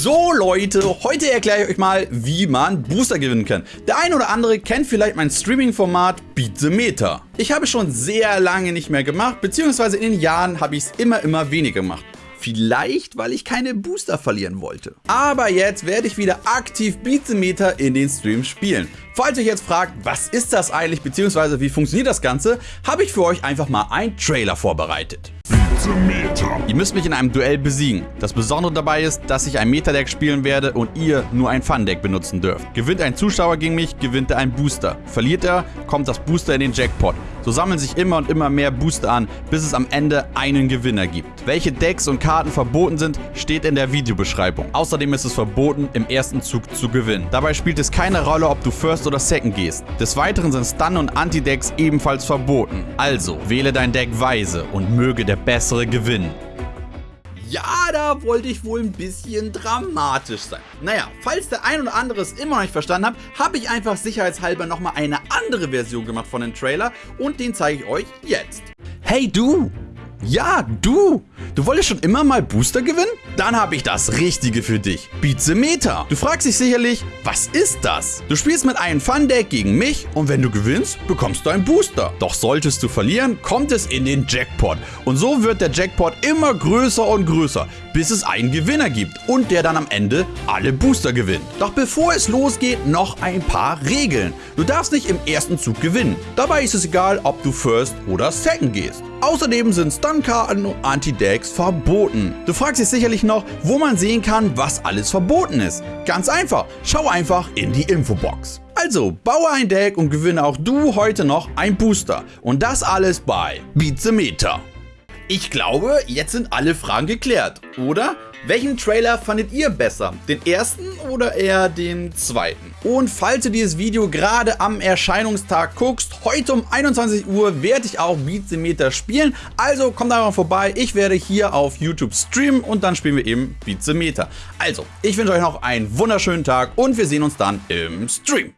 So Leute, heute erkläre ich euch mal, wie man Booster gewinnen kann. Der eine oder andere kennt vielleicht mein Streaming-Format Beat the Meta. Ich habe es schon sehr lange nicht mehr gemacht, beziehungsweise in den Jahren habe ich es immer, immer weniger gemacht. Vielleicht, weil ich keine Booster verlieren wollte. Aber jetzt werde ich wieder aktiv Beat the Meta in den Streams spielen. Falls ihr euch jetzt fragt, was ist das eigentlich, beziehungsweise wie funktioniert das Ganze, habe ich für euch einfach mal einen Trailer vorbereitet. Ihr müsst mich in einem Duell besiegen. Das Besondere dabei ist, dass ich ein Meta-Deck spielen werde und ihr nur ein Fun-Deck benutzen dürft. Gewinnt ein Zuschauer gegen mich, gewinnt er einen Booster. Verliert er, kommt das Booster in den Jackpot. So sammeln sich immer und immer mehr Booster an, bis es am Ende einen Gewinner gibt. Welche Decks und Karten verboten sind, steht in der Videobeschreibung. Außerdem ist es verboten, im ersten Zug zu gewinnen. Dabei spielt es keine Rolle, ob du First oder Second gehst. Des Weiteren sind Stun- und Anti-Decks ebenfalls verboten. Also, wähle dein Deck weise und möge der Bessere gewinnen. Ja, da wollte ich wohl ein bisschen dramatisch sein. Naja, falls der ein oder andere es immer noch nicht verstanden hat, habe ich einfach sicherheitshalber nochmal eine andere Version gemacht von dem Trailer und den zeige ich euch jetzt. Hey du! Ja, du! Du wolltest schon immer mal Booster gewinnen? Dann habe ich das Richtige für dich. Meta. Du fragst dich sicherlich, was ist das? Du spielst mit einem Fun-Deck gegen mich und wenn du gewinnst, bekommst du einen Booster. Doch solltest du verlieren, kommt es in den Jackpot. Und so wird der Jackpot immer größer und größer, bis es einen Gewinner gibt und der dann am Ende alle Booster gewinnt. Doch bevor es losgeht, noch ein paar Regeln. Du darfst nicht im ersten Zug gewinnen. Dabei ist es egal, ob du First oder Second gehst. Außerdem sind Stun-Karten und Anti-Decks verboten. Du fragst dich sicherlich noch, wo man sehen kann, was alles verboten ist. Ganz einfach, schau einfach in die Infobox. Also, baue ein Deck und gewinne auch du heute noch ein Booster. Und das alles bei Beat the Meta. Ich glaube, jetzt sind alle Fragen geklärt, oder? Welchen Trailer fandet ihr besser? Den ersten oder eher den zweiten? Und falls du dieses Video gerade am Erscheinungstag guckst, heute um 21 Uhr werde ich auch Beat the Meter spielen. Also kommt einfach vorbei, ich werde hier auf YouTube streamen und dann spielen wir eben Beat the Meter. Also, ich wünsche euch noch einen wunderschönen Tag und wir sehen uns dann im Stream.